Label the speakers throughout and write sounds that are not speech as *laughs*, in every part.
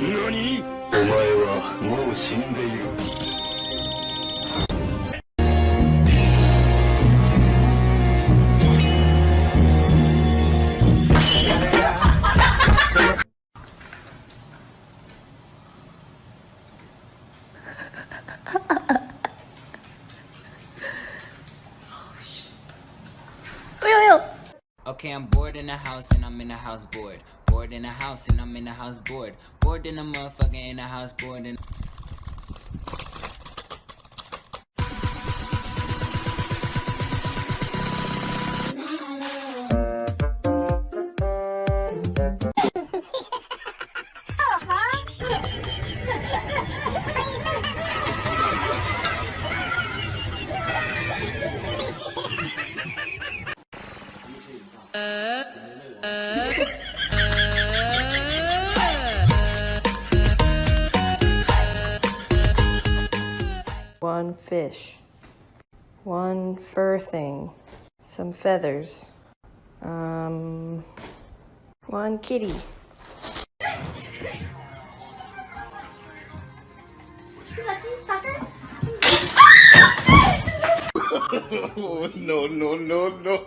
Speaker 1: 何？お前はもう死んでいる。
Speaker 2: Okay, I'm bored in the house and I'm in the house bored. Bored in the house and I'm in the house bored. Bored in the motherfucker in the house bored and
Speaker 3: One fish. One fur thing. Some feathers. Um, one kitty.
Speaker 1: Oh, *laughs* no, no, no, no.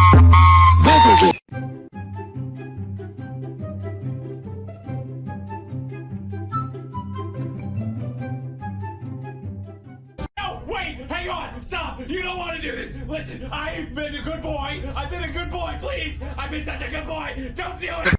Speaker 4: hang on, stop. You don't want to do this. Listen, I've been a good boy. I've been a good boy, please. I've been such a good boy. Don't do it.